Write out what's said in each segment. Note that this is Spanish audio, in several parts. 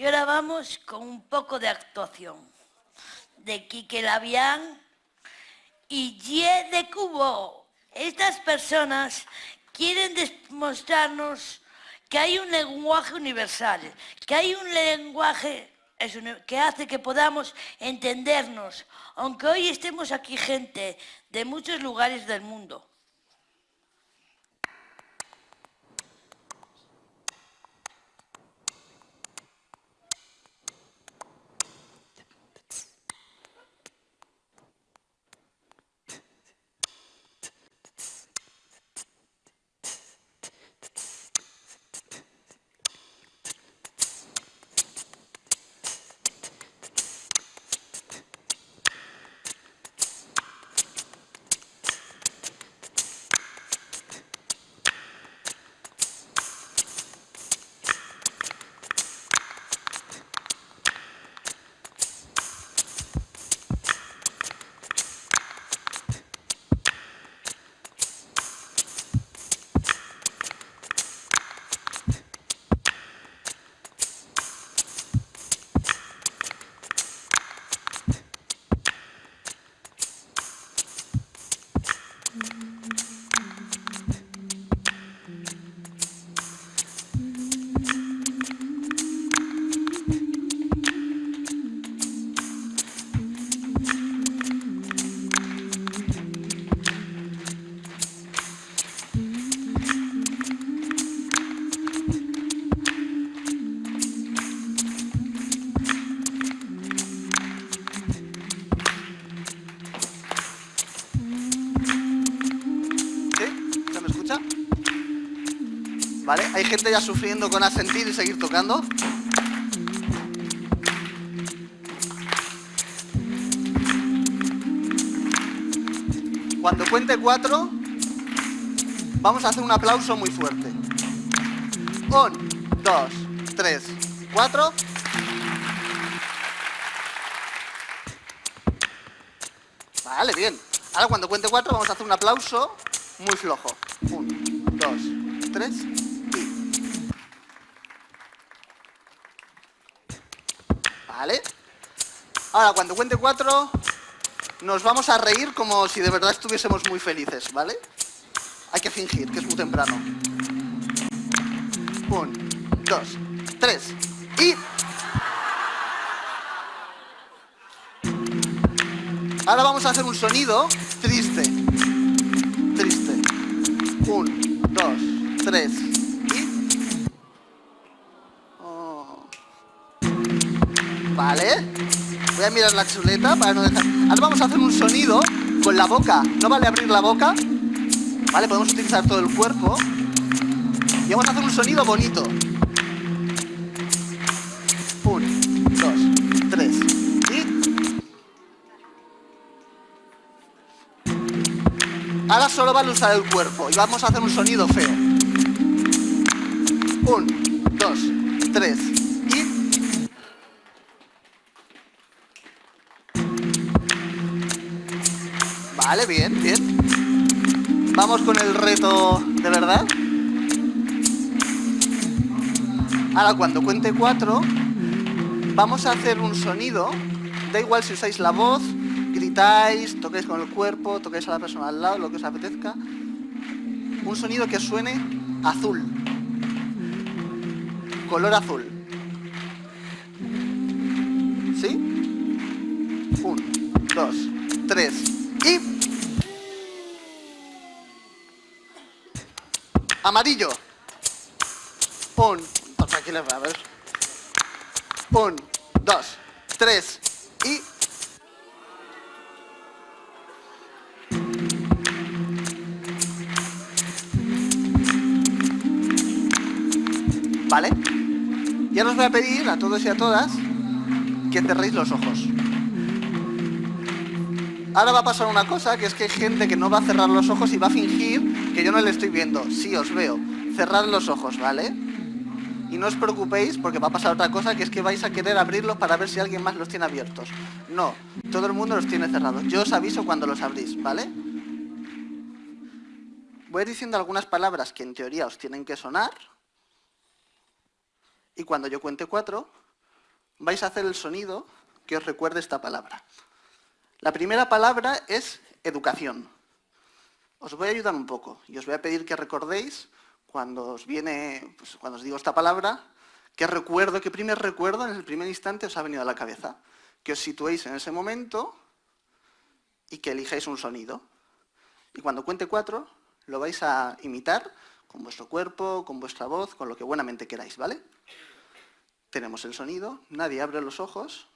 Y ahora vamos con un poco de actuación de Quique Labián y Ye de Cubo. Estas personas quieren demostrarnos que hay un lenguaje universal, que hay un lenguaje que hace que podamos entendernos, aunque hoy estemos aquí gente de muchos lugares del mundo. ¿Hay gente ya sufriendo con asentir y seguir tocando? Cuando cuente cuatro, vamos a hacer un aplauso muy fuerte. Un, dos, tres, cuatro. Vale, bien. Ahora cuando cuente cuatro vamos a hacer un aplauso muy flojo. Un, dos, tres ¿Vale? Ahora, cuando cuente cuatro, nos vamos a reír como si de verdad estuviésemos muy felices, ¿vale? Hay que fingir, que es muy temprano. Un, dos, tres, y... Ahora vamos a hacer un sonido triste. Triste. Un, dos, tres, Voy a mirar la chuleta para no dejar... Ahora vamos a hacer un sonido con la boca. ¿No vale abrir la boca? Vale, podemos utilizar todo el cuerpo. Y vamos a hacer un sonido bonito. Un, dos, tres. Y... Ahora solo vale usar el cuerpo y vamos a hacer un sonido feo. Un, dos, tres. Vale, bien, bien. Vamos con el reto de verdad. Ahora, cuando cuente cuatro, vamos a hacer un sonido. Da igual si usáis la voz, gritáis, toquéis con el cuerpo, toquéis a la persona al lado, lo que os apetezca. Un sonido que suene azul. Color azul. ¿Sí? Amarillo. Un. Ver. Un, dos, tres y. ¿Vale? Ya os voy a pedir a todos y a todas que cerréis los ojos. Ahora va a pasar una cosa, que es que hay gente que no va a cerrar los ojos y va a fingir que yo no le estoy viendo. Sí, os veo. Cerrad los ojos, ¿vale? Y no os preocupéis porque va a pasar otra cosa, que es que vais a querer abrirlos para ver si alguien más los tiene abiertos. No, todo el mundo los tiene cerrados. Yo os aviso cuando los abrís, ¿vale? Voy diciendo algunas palabras que en teoría os tienen que sonar. Y cuando yo cuente cuatro, vais a hacer el sonido que os recuerde esta palabra. La primera palabra es educación. Os voy a ayudar un poco y os voy a pedir que recordéis cuando os viene, pues, cuando os digo esta palabra, qué recuerdo, qué primer recuerdo en el primer instante os ha venido a la cabeza. Que os situéis en ese momento y que elijáis un sonido. Y cuando cuente cuatro, lo vais a imitar con vuestro cuerpo, con vuestra voz, con lo que buenamente queráis, ¿vale? Tenemos el sonido, nadie abre los ojos.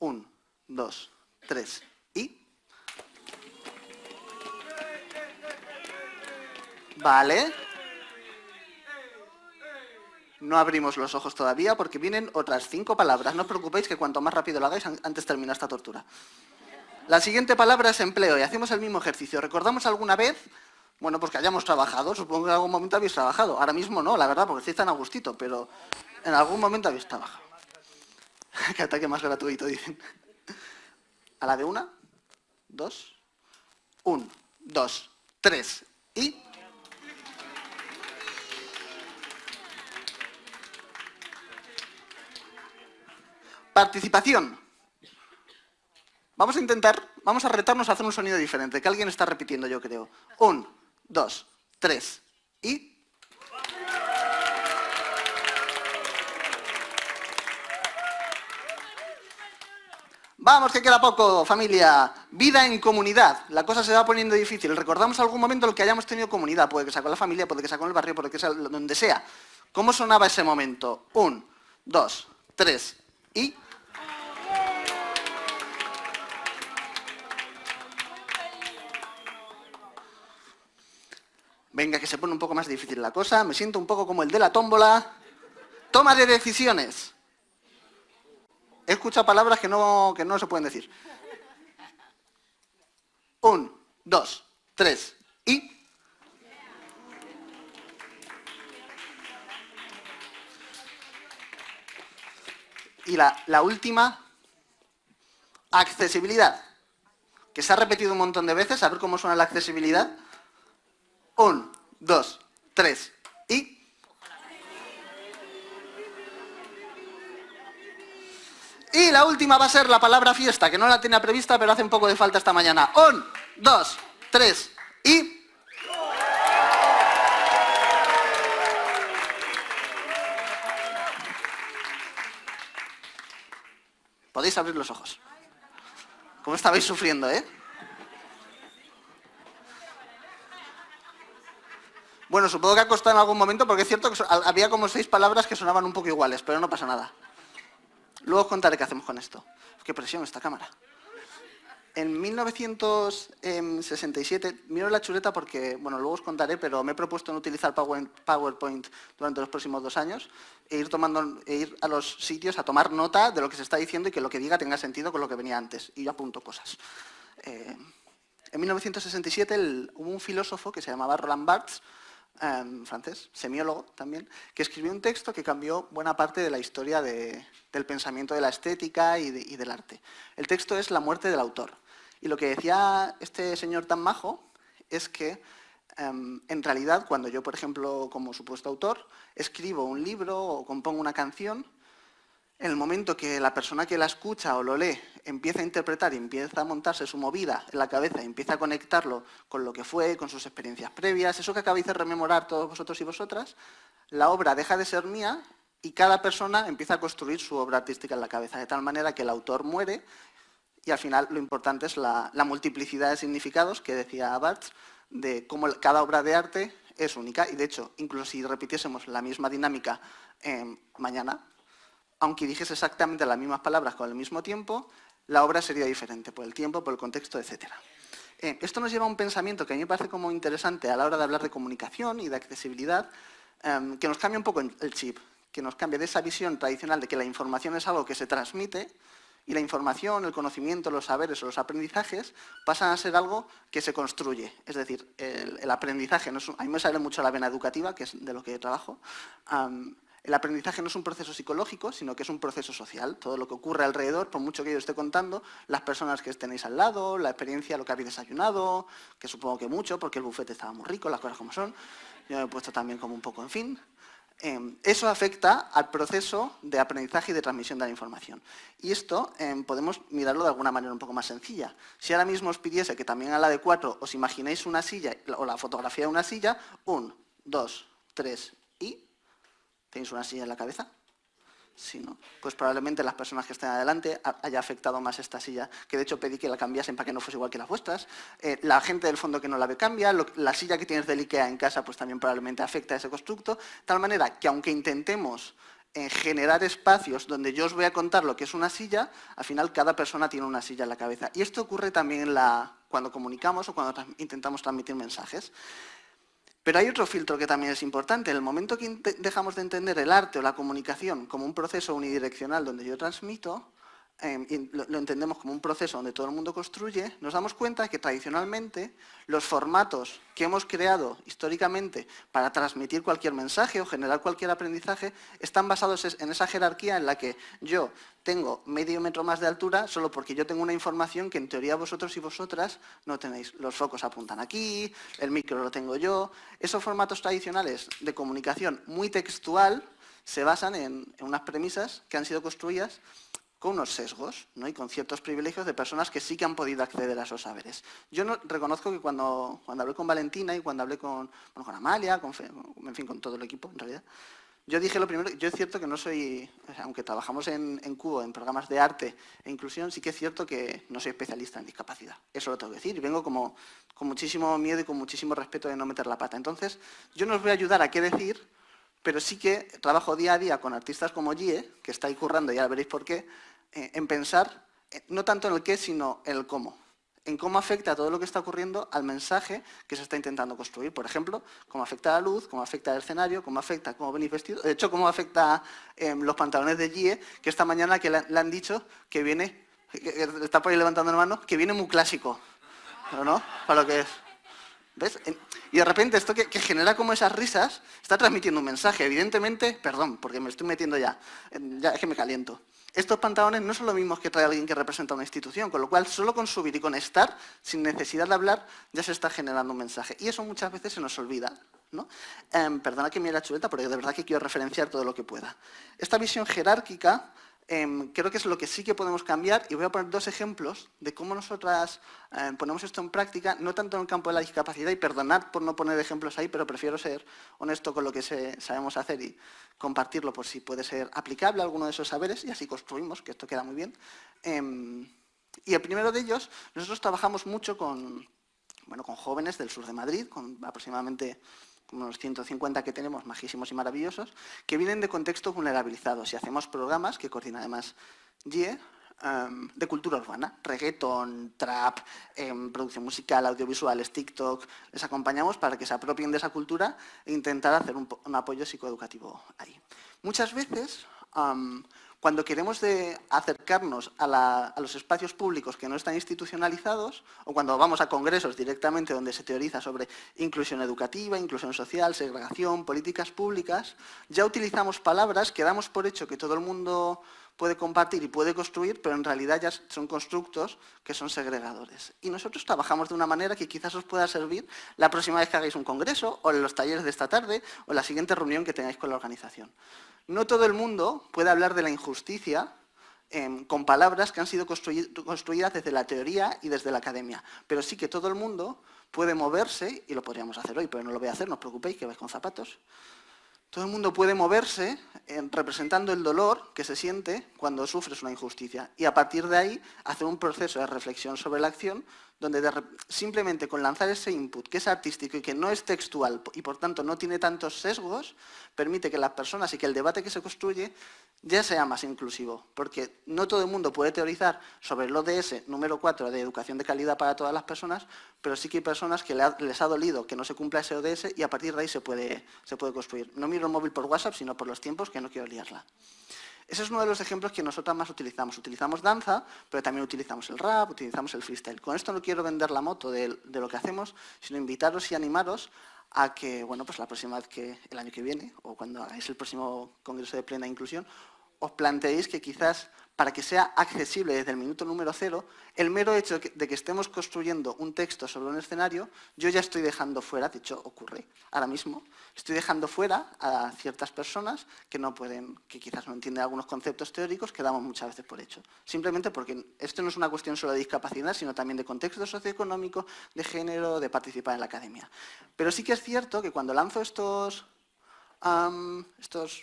Un, dos, tres y... Vale. No abrimos los ojos todavía porque vienen otras cinco palabras. No os preocupéis que cuanto más rápido lo hagáis, antes termina esta tortura. La siguiente palabra es empleo y hacemos el mismo ejercicio. ¿Recordamos alguna vez? Bueno, pues que hayamos trabajado. Supongo que en algún momento habéis trabajado. Ahora mismo no, la verdad, porque estáis tan a gustito, pero en algún momento habéis trabajado. Qué ataque más gratuito, dicen. A la de una, dos, un, dos, tres y... Participación. Vamos a intentar, vamos a retarnos a hacer un sonido diferente, que alguien está repitiendo, yo creo. Un, dos, tres y... Vamos, que queda poco, familia. Vida en comunidad. La cosa se va poniendo difícil. Recordamos algún momento en el que hayamos tenido comunidad. Puede que sea con la familia, puede que sea con el barrio, puede que sea donde sea. ¿Cómo sonaba ese momento? Un, dos, tres y... Venga, que se pone un poco más difícil la cosa. Me siento un poco como el de la tómbola. Toma de decisiones. He escuchado palabras que no, que no se pueden decir. Un, dos, tres y... Y la, la última, accesibilidad. Que se ha repetido un montón de veces, a ver cómo suena la accesibilidad. Un, dos, tres y... Y la última va a ser la palabra fiesta, que no la tenía prevista, pero hace un poco de falta esta mañana. Un, dos, tres y... Podéis abrir los ojos. ¿Cómo estabais sufriendo, eh? Bueno, supongo que ha costado en algún momento, porque es cierto que había como seis palabras que sonaban un poco iguales, pero no pasa nada. Luego os contaré qué hacemos con esto. Qué presión esta cámara. En 1967, miro la chuleta porque, bueno, luego os contaré, pero me he propuesto no utilizar PowerPoint durante los próximos dos años e ir, tomando, e ir a los sitios a tomar nota de lo que se está diciendo y que lo que diga tenga sentido con lo que venía antes. Y yo apunto cosas. Eh, en 1967 hubo un filósofo que se llamaba Roland Barthes, Em, francés, semiólogo también, que escribió un texto que cambió buena parte de la historia del pensamiento de la estética y, del arte. El texto es La muerte del autor. Y lo que decía este señor tan majo es que em, en realidad cuando yo, por ejemplo, como supuesto autor, escribo un libro o compongo una canción, en el momento que la persona que la escucha o lo lee empieza a interpretar y empieza a montarse su movida en la cabeza empieza a conectarlo con lo que fue, con sus experiencias previas, eso que acabáis de rememorar todos vosotros y vosotras, la obra deja de ser mía y cada persona empieza a construir su obra artística en la cabeza, de tal manera que el autor muere y al final lo importante es la, multiplicidad de significados que decía Barthes, de cómo cada obra de arte es única y de hecho, incluso si repitiésemos la misma dinámica mañana, aunque dijese exactamente las mismas palabras con el mismo tiempo, la obra sería diferente por el tiempo, por el contexto, etc. Eh, esto nos lleva a un pensamiento que a mí me parece como interesante a la hora de hablar de comunicación y de accesibilidad, em, que nos cambia un poco el chip, que nos cambia de esa visión tradicional de que la información es algo que se transmite y la información, el conocimiento, los saberes o los aprendizajes pasan a ser algo que se construye. Es decir, el, aprendizaje, no a mí me sale mucho la vena educativa, que es de lo que trabajo, el aprendizaje no es un proceso psicológico, sino que es un proceso social. Todo lo que ocurre alrededor, por mucho que yo esté contando, las personas que tenéis al lado, la experiencia, lo que habéis desayunado, que supongo que mucho, porque el bufete estaba muy rico, las cosas como son. Yo me he puesto también como un poco en fin. Em, eso afecta al proceso de aprendizaje y de transmisión de la información. Y esto em, podemos mirarlo de alguna manera un poco más sencilla. Si ahora mismo os pidiese que también a la de 4 os imaginéis una silla o la fotografía de una silla, un, dos, tres y... ¿Tenéis una silla en la cabeza? Si no, pues probablemente las personas que estén adelante haya afectado más esta silla, que de hecho pedí que la cambiasen para que no fuese igual que las vuestras. Eh, la gente del fondo que no la ve cambia, la silla que tienes del IKEA en casa pues también probablemente afecta a ese constructo, de tal manera que aunque intentemos eh, generar espacios donde yo os voy a contar lo que es una silla, al final cada persona tiene una silla en la cabeza. Y esto ocurre también cuando comunicamos o cuando intentamos transmitir mensajes. Pero hay otro filtro que también es importante. En el momento que dejamos de entender el arte o la comunicación como un proceso unidireccional donde yo transmito, Em, lo, entendemos como un proceso donde todo el mundo construye, nos damos cuenta que tradicionalmente los formatos que hemos creado históricamente para transmitir cualquier mensaje o generar cualquier aprendizaje están basados en esa jerarquía en la que yo tengo medio metro más de altura solo porque yo tengo una información que en teoría vosotros y vosotras no tenéis. Los focos apuntan aquí, el micro lo tengo yo. Esos formatos tradicionales de comunicación muy textual se basan en unas premisas que han sido construidas con unos sesgos ¿no? y con ciertos privilegios de personas que sí que han podido acceder a esos saberes. Yo no, reconozco que cuando, cuando hablé con Valentina y cuando hablé con, con Amalia, con, en fin, con todo el equipo en realidad, yo dije lo primero, yo es cierto que no soy, aunque trabajamos en, en, Cubo, en programas de arte e inclusión, sí que es cierto que no soy especialista en discapacidad. Eso lo tengo que decir. Y vengo como, con muchísimo miedo y con muchísimo respeto de no meter la pata. Entonces, yo no os voy a ayudar a qué decir, pero sí que trabajo día a día con artistas como Gie, que está ahí currando, ya veréis por qué, en pensar eh, no tanto en el qué, sino en el cómo. En cómo afecta todo lo que está ocurriendo al mensaje que se está intentando construir. Por ejemplo, cómo afecta la luz, cómo afecta al escenario, cómo afecta cómo venís vestidos. De hecho, cómo afecta em, los pantalones de Gie, que esta mañana que le, han dicho que viene, está por ahí levantando la mano, que viene muy clásico. ¿No? Para lo que es. ¿Ves? Y de repente esto que, genera como esas risas está transmitiendo un mensaje. Evidentemente, perdón, porque me estoy metiendo ya, ya es que me caliento. Estos pantalones no son los mismos que trae alguien que representa una institución, con lo cual solo con subir y con estar, sin necesidad de hablar, ya se está generando un mensaje. Y eso muchas veces se nos olvida. ¿no? Em, perdona que me la chuleta, pero de verdad que quiero referenciar todo lo que pueda. Esta visión jerárquica Em, creo que es lo que sí que podemos cambiar y voy a poner dos ejemplos de cómo nosotras em, ponemos esto en práctica, no tanto en el campo de la discapacidad, y perdonad por no poner ejemplos ahí, pero prefiero ser honesto con lo que sabemos hacer y compartirlo por si puede ser aplicable a alguno de esos saberes y así construimos, que esto queda muy bien. Em, y el primero de ellos, nosotros trabajamos mucho con, bueno, con jóvenes del sur de Madrid, con aproximadamente unos 150 que tenemos, majísimos y maravillosos, que vienen de contextos vulnerabilizados. Y hacemos programas que coordina además GIE em, de cultura urbana, reggaeton, trap, em, producción musical, audiovisuales, TikTok, les acompañamos para que se apropien de esa cultura e intentar hacer un, apoyo psicoeducativo ahí. Muchas veces cuando queremos acercarnos a, los espacios públicos que no están institucionalizados, o cuando vamos a congresos directamente donde se teoriza sobre inclusión educativa, inclusión social, segregación, políticas públicas, ya utilizamos palabras que damos por hecho que todo el mundo puede compartir y puede construir, pero en realidad ya son constructos que son segregadores. Y nosotros trabajamos de una manera que quizás os pueda servir la próxima vez que hagáis un congreso, o en los talleres de esta tarde, o en la siguiente reunión que tengáis con la organización. No todo el mundo puede hablar de la injusticia em, con palabras que han sido construidas desde la teoría y desde la academia, pero sí que todo el mundo puede moverse, y lo podríamos hacer hoy, pero no lo voy a hacer, no os preocupéis, que vais con zapatos. Todo el mundo puede moverse em, representando el dolor que se siente cuando sufres una injusticia. Y a partir de ahí hacer un proceso de reflexión sobre la acción donde simplemente con lanzar ese input que es artístico y que no es textual y por tanto no tiene tantos sesgos, permite que las personas y que el debate que se construye ya sea más inclusivo, porque no todo el mundo puede teorizar sobre el ODS número 4 de educación de calidad para todas las personas, pero sí que hay personas que les ha dolido que no se cumpla ese ODS y a partir de ahí se puede, se puede construir. No miro el móvil por WhatsApp, sino por los tiempos que no quiero liarla. Ese es uno de los ejemplos que nosotras más utilizamos. Utilizamos danza, pero también utilizamos el rap, utilizamos el freestyle. Con esto no quiero vender la moto de, lo que hacemos, sino invitaros y animaros a que, bueno, pues la próxima vez que, el año que viene, o cuando hagáis el próximo Congreso de Plena Inclusión, os planteéis que quizás para que sea accesible desde el minuto número cero, el mero hecho de que estemos construyendo un texto sobre un escenario, yo ya estoy dejando fuera, de hecho ocurre ahora mismo, estoy dejando fuera a ciertas personas que no pueden, que quizás no entienden algunos conceptos teóricos que damos muchas veces por hecho. Simplemente porque esto no es una cuestión solo de discapacidad, sino también de contexto socioeconómico, de género, de participar en la academia. Pero sí que es cierto que cuando lanzo estos, estos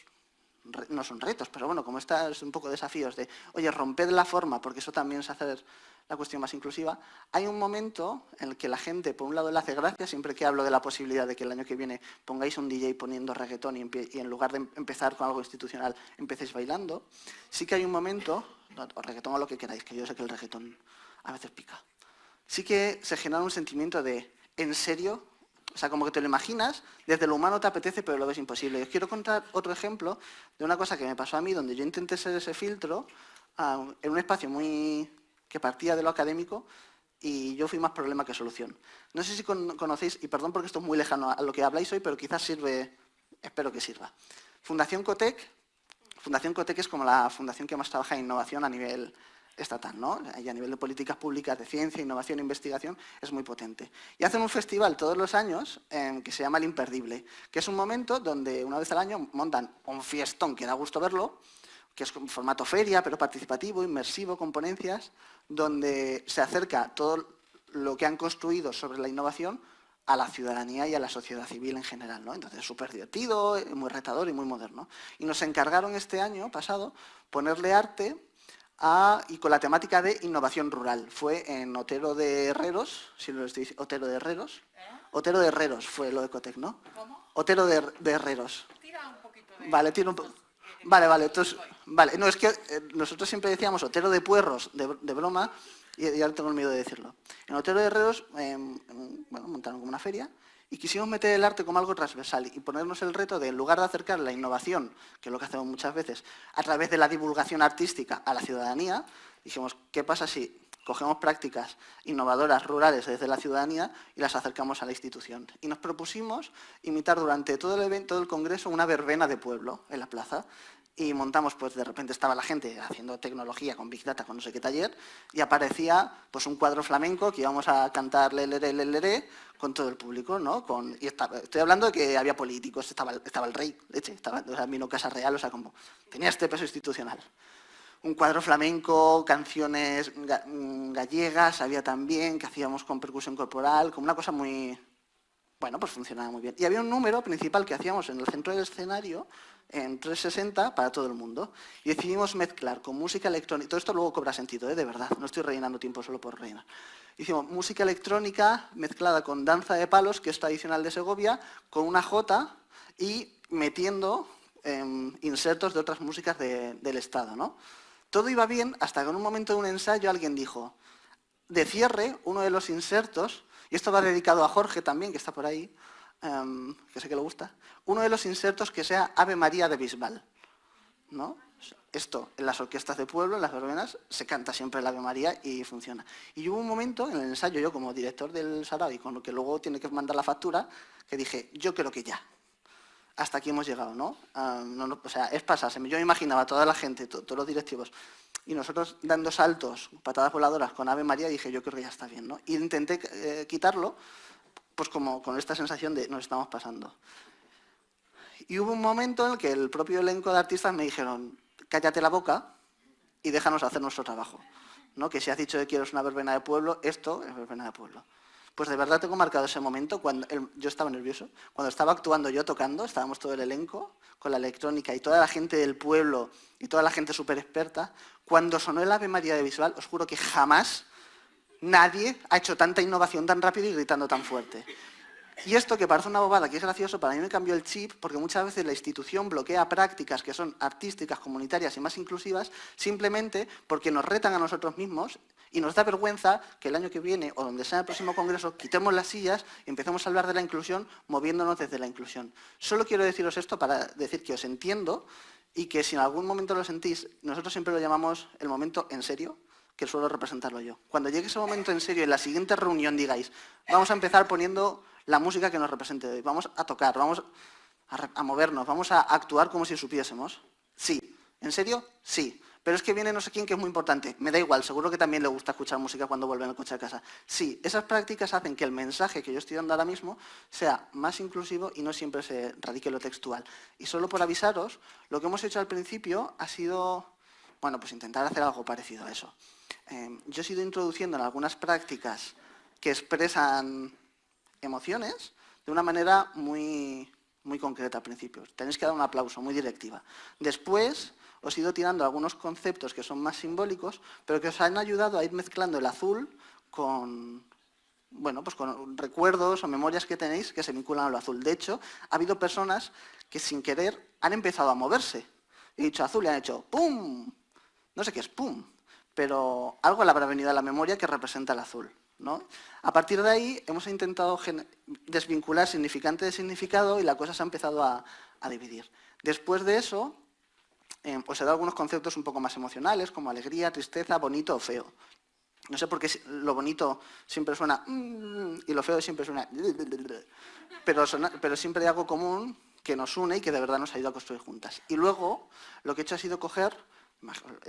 no son retos, pero bueno, como está es un poco desafíos de, oye, romped la forma, porque eso también es hacer la cuestión más inclusiva, hay un momento en el que la gente, por un lado, le hace gracia, siempre que hablo de la posibilidad de que el año que viene pongáis un DJ poniendo reggaetón y, en lugar de empezar con algo institucional, empecéis bailando, sí que hay un momento, o reggaetón o lo que queráis, que yo sé que el reggaetón a veces pica, sí que se genera un sentimiento de, ¿en serio o sea, como que te lo imaginas, desde lo humano te apetece, pero lo ves imposible. os quiero contar otro ejemplo de una cosa que me pasó a mí, donde yo intenté ser ese filtro en un espacio muy que partía de lo académico y yo fui más problema que solución. No sé si conocéis, y perdón porque esto es muy lejano a lo que habláis hoy, pero quizás sirve, espero que sirva. Fundación Cotec, Fundación Cotec es como la fundación que más trabaja en innovación a nivel estatal, ¿no? Y a nivel de políticas públicas de ciencia, innovación e investigación es muy potente. Y hacen un festival todos los años em, que se llama El Imperdible, que es un momento donde una vez al año montan un fiestón que da gusto verlo, que es un formato feria, pero participativo, inmersivo, con ponencias, donde se acerca todo lo que han construido sobre la innovación a la ciudadanía y a la sociedad civil en general. ¿no? Entonces, súper divertido, muy retador y muy moderno. Y nos encargaron este año pasado ponerle arte y con la temática de innovación rural. Fue en Otero de Herreros, si lo estoy diciendo, Otero de Herreros. ¿Eh? Otero de Herreros fue lo de Ecotec, ¿no? ¿Cómo? Otero de, Herreros. Tira un poquito de... Vale, tira un poco. Vale, vale, entonces, vale, no, es que eh, nosotros siempre decíamos Otero de Puerros, de, broma, y, y, ahora tengo el miedo de decirlo. En Otero de Herreros, em, bueno, montaron como una feria, y quisimos meter el arte como algo transversal y ponernos el reto de, en lugar de acercar la innovación, que es lo que hacemos muchas veces, a través de la divulgación artística a la ciudadanía, dijimos, ¿qué pasa si cogemos prácticas innovadoras rurales desde la ciudadanía y las acercamos a la institución? Y nos propusimos imitar durante todo el evento del congreso una verbena de pueblo en la plaza, y montamos, pues de repente estaba la gente haciendo tecnología con Big Data, con no sé qué taller, y aparecía pues un cuadro flamenco que íbamos a cantar lelere, lelere, con todo el público, ¿no? Con, y estoy hablando de que había políticos, estaba, estaba el rey, leche, estaba, o sea, vino Casa Real, o sea, como tenía este peso institucional. Un cuadro flamenco, canciones mm, gallegas, había también, que hacíamos con percusión corporal, como una cosa muy, bueno, pues funcionaba muy bien. Y había un número principal que hacíamos en el centro del escenario, en 360 para todo el mundo. Y decidimos mezclar con música electrónica, todo esto luego cobra sentido, ¿eh? de verdad, no estoy rellenando tiempo solo por rellenar. Hicimos música electrónica mezclada con danza de palos, que es tradicional de Segovia, con una jota y metiendo em, insertos de otras músicas del Estado. ¿no? Todo iba bien hasta que en un momento de un ensayo alguien dijo, de cierre, uno de los insertos, y esto va dedicado a Jorge también, que está por ahí, Em, que sé que le gusta, uno de los insertos que sea Ave María de Bisbal. ¿no? Esto, en las orquestas de pueblo, en las verbenas, se canta siempre el Ave María y funciona. Y hubo un momento en el ensayo, yo como director del Sarao con lo que luego tiene que mandar la factura, que dije, yo creo que ya. Hasta aquí hemos llegado, ¿no? Em, o sea, es pasarse. Yo imaginaba a toda la gente, todos los directivos, y nosotros dando saltos, patadas voladoras con Ave María, dije, yo creo que ya está bien, ¿no? Y intenté eh, quitarlo, pues como con esta sensación de nos estamos pasando. Y hubo un momento en el que el propio elenco de artistas me dijeron, cállate la boca y déjanos hacer nuestro trabajo. ¿no? Que si has dicho que quieres una verbena de pueblo, esto es verbena de pueblo. Pues de verdad tengo marcado ese momento, cuando yo estaba nervioso, cuando estaba actuando yo tocando, estábamos todo el elenco, con la electrónica y toda la gente del pueblo y toda la gente súper experta, cuando sonó el Ave María de Visual, os juro que jamás Nadie ha hecho tanta innovación tan rápido y gritando tan fuerte. Y esto que parece una bobada, que es gracioso, para mí me cambió el chip porque muchas veces la institución bloquea prácticas que son artísticas, comunitarias y más inclusivas simplemente porque nos retan a nosotros mismos y nos da vergüenza que el año que viene o donde sea el próximo congreso quitemos las sillas y empecemos a hablar de la inclusión moviéndonos desde la inclusión. Solo quiero deciros esto para decir que os entiendo y que si en algún momento lo sentís, nosotros siempre lo llamamos el momento en serio, que suelo representarlo yo. Cuando llegue ese momento en serio, en la siguiente reunión digáis, vamos a empezar poniendo la música que nos represente hoy, vamos a tocar, vamos a, movernos, vamos a actuar como si supiésemos. Sí. ¿En serio? Sí. pero es que viene no sé quién que es muy importante. Me da igual, seguro que también le gusta escuchar música cuando vuelve en el coche a casa. Sí, esas prácticas hacen que el mensaje que yo estoy dando ahora mismo sea más inclusivo y no siempre se radique lo textual. Y solo por avisaros, lo que hemos hecho al principio ha sido, bueno, pues intentar hacer algo parecido a eso. Em, yo he ido introduciendo en algunas prácticas que expresan emociones de una manera muy, muy concreta al principio. Tenéis que dar un aplauso, muy directiva. Después os he ido tirando algunos conceptos que son más simbólicos, pero que os han ayudado a ir mezclando el azul con, bueno, pues con recuerdos o memorias que tenéis que se vinculan a lo azul. De hecho, ha habido personas que sin querer han empezado a moverse. He dicho azul y han hecho ¡pum! No sé qué es ¡pum! Pero algo le habrá venido a la memoria que representa el azul. ¿no? A partir de ahí hemos intentado desvincular significante de significado y la cosa se ha empezado a, dividir. Después de eso, eh, os he dado algunos conceptos un poco más emocionales, como alegría, tristeza, bonito o feo. No sé por qué lo bonito siempre suena mm", y lo feo siempre suena... Pero, pero siempre hay algo común que nos une y que de verdad nos ayuda a construir juntas. Y luego lo que he hecho ha sido coger,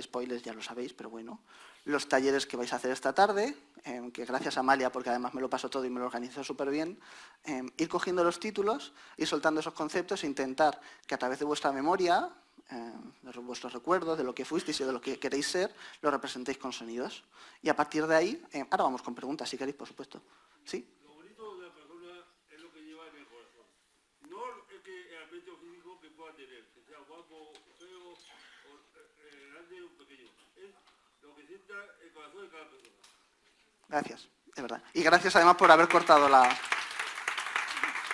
spoilers ya lo sabéis, pero bueno, los talleres que vais a hacer esta tarde, em, que gracias a Amalia, porque además me lo pasó todo y me lo organizó súper bien, em, ir cogiendo los títulos, ir soltando esos conceptos e intentar que a través de vuestra memoria eh, de vuestros recuerdos, de lo que fuisteis y de lo que queréis ser, lo representéis con sonidos. Y a partir de ahí, ahora vamos con preguntas, si queréis, por supuesto. ¿Sí? Lo bonito de la persona es lo que lleva en el corazón. No es que el aspecto físico que pueda tener, que sea guapo, feo, o, eh, Es. Gracias, de verdad. Y gracias además por haber cortado la,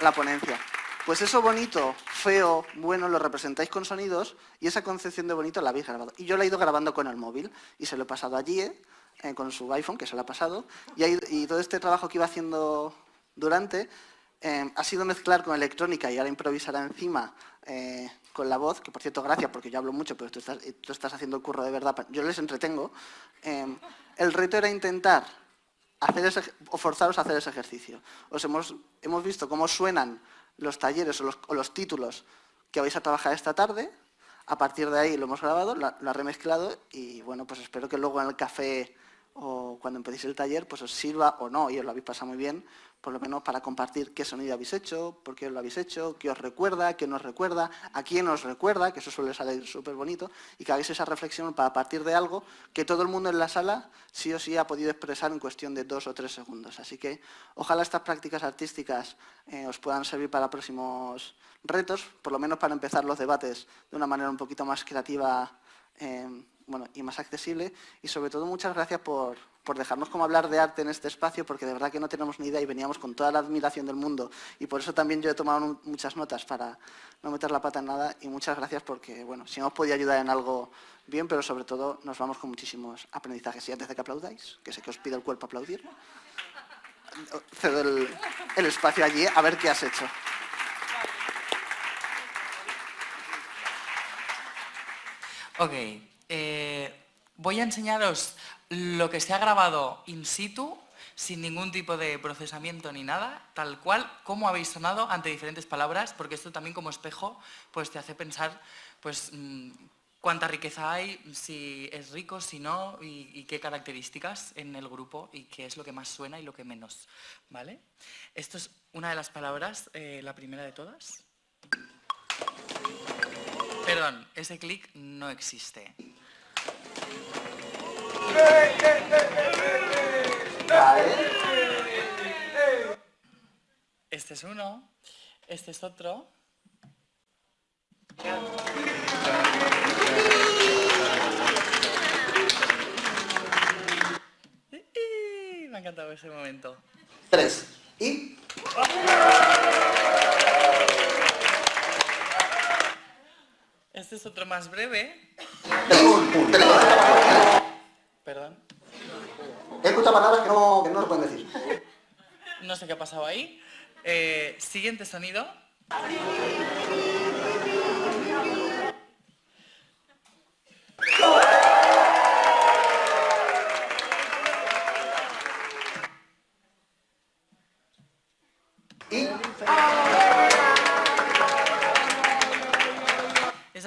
la ponencia. Pues eso bonito, feo, bueno, lo representáis con sonidos y esa concepción de bonito la habéis grabado. Y yo la he ido grabando con el móvil y se lo he pasado allí, eh, con su iPhone, que se lo ha pasado. Y, todo este trabajo que iba haciendo durante eh, ha sido mezclar con electrónica y ahora improvisará encima eh, con la voz, que por cierto, gracias, porque yo hablo mucho, pero tú estás, haciendo el curro de verdad, yo les entretengo. el reto era intentar hacer o forzaros a hacer ese ejercicio. Os hemos, hemos visto cómo suenan los talleres o los, títulos que vais a trabajar esta tarde. A partir de ahí lo hemos grabado, lo, ha remezclado y bueno, pues espero que luego en el café o cuando empecéis el taller, pues os sirva o no, y os lo habéis pasado muy bien, por lo menos para compartir qué sonido habéis hecho, por qué lo habéis hecho, qué os recuerda, qué nos recuerda, a quién os recuerda, que eso suele salir súper bonito, y que hagáis esa reflexión para partir de algo que todo el mundo en la sala sí o sí ha podido expresar en cuestión de dos o tres segundos. Así que ojalá estas prácticas artísticas eh, os puedan servir para próximos retos, por lo menos para empezar los debates de una manera un poquito más creativa eh, bueno, y más accesible. Y sobre todo muchas gracias por, por dejarnos como hablar de arte en este espacio, porque de verdad que no tenemos ni idea y veníamos con toda la admiración del mundo. Y por eso también yo he tomado muchas notas para no meter la pata en nada. Y muchas gracias porque, bueno, si hemos podido ayudar en algo bien, pero sobre todo nos vamos con muchísimos aprendizajes. Y antes de que aplaudáis, que sé que os pide el cuerpo aplaudir, cedo el, el espacio allí a ver qué has hecho. Ok, eh, voy a enseñaros lo que se ha grabado in situ, sin ningún tipo de procesamiento ni nada, tal cual, cómo habéis sonado ante diferentes palabras, porque esto también como espejo pues te hace pensar pues, mm, cuánta riqueza hay, si es rico, si no, y, qué características en el grupo y qué es lo que más suena y lo que menos. ¿vale? Esto es una de las palabras, eh, la primera de todas. Perdón, ese clic no existe. Este es uno, este es otro. Me ha encantado ese momento. Tres. Y... Este es otro más breve. Perdón. He escuchado palabras que no, que no se pueden decir. No sé qué ha pasado ahí. Eh, siguiente sonido.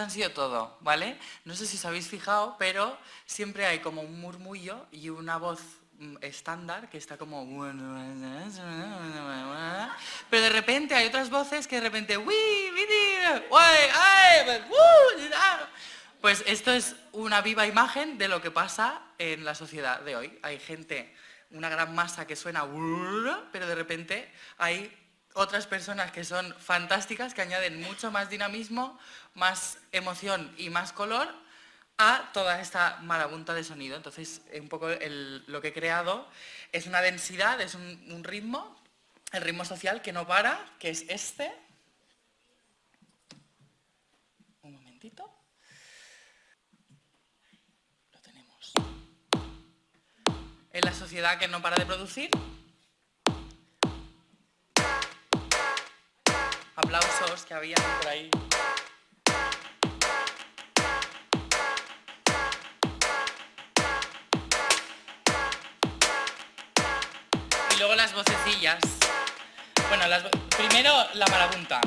Han sido todo, ¿vale? No sé si os habéis fijado, pero siempre hay como un murmullo y una voz mm, estándar que está como... Pero de repente hay otras voces que de repente... Pues esto es una viva imagen de lo que pasa en la sociedad de hoy. Hay gente, una gran masa que suena... Pero de repente hay otras personas que son fantásticas, que añaden mucho más dinamismo, más emoción y más color a toda esta marabunta de sonido. Entonces, un poco lo que he creado es una densidad, es un, un ritmo, el ritmo social que no para, que es este. Un momentito. Lo tenemos. En la sociedad que no para de producir, aplausos que había por ahí. Y luego las vocecillas. Bueno, las, primero la marabunta.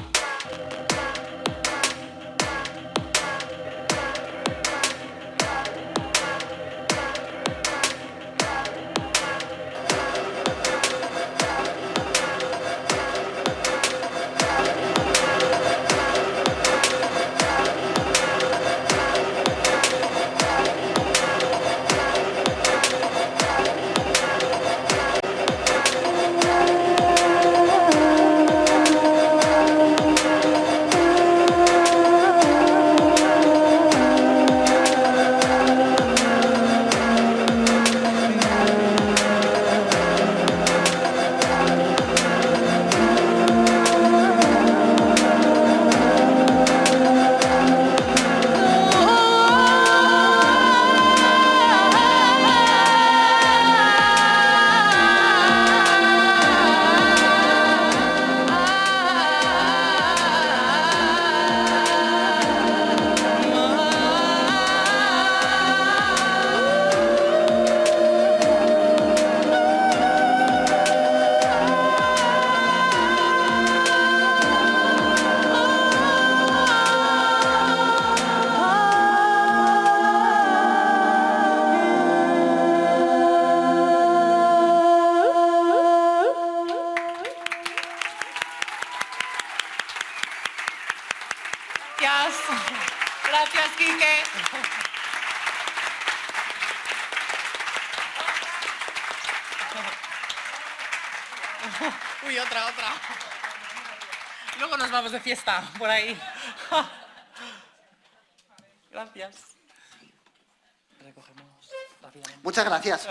Fiesta por ahí. Gracias. Recogemos rápidamente. Muchas gracias.